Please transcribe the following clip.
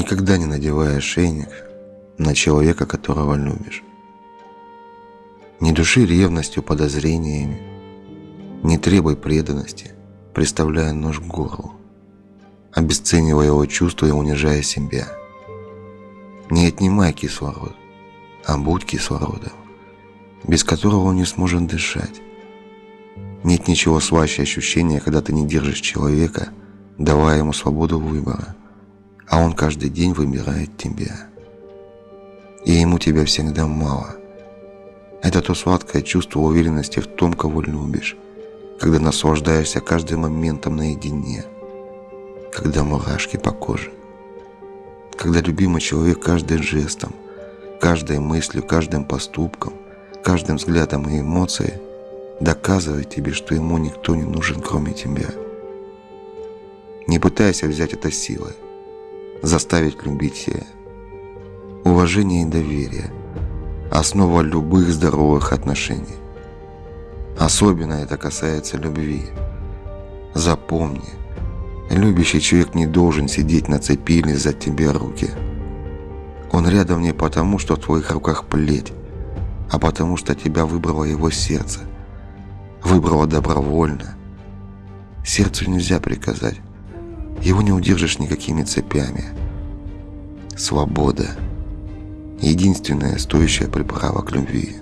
Никогда не надевай ошейник на человека, которого любишь. Не души ревностью, подозрениями, не требуй преданности, приставляя нож к горлу, обесценивая его чувства и унижая себя. Не отнимай кислород, а будь кислородом, без которого он не сможет дышать. Нет ничего слаще ощущения, когда ты не держишь человека, давая ему свободу выбора, а он каждый день выбирает тебя. И ему тебя всегда мало. Это то сладкое чувство уверенности в том, кого любишь, когда наслаждаешься каждым моментом наедине, когда мурашки по коже, когда любимый человек каждым жестом, каждой мыслью, каждым поступком, каждым взглядом и эмоцией доказывает тебе, что ему никто не нужен, кроме тебя. Не пытайся взять это силой, заставить любить себя. Уважение и доверие – основа любых здоровых отношений. Особенно это касается любви. Запомни, любящий человек не должен сидеть на цепи или за тебе руки. Он рядом не потому, что в твоих руках плеть, а потому что тебя выбрало его сердце. Выбрало добровольно. Сердцу нельзя приказать. Его не удержишь никакими цепями. Свобода – единственная стоящая приправа к любви.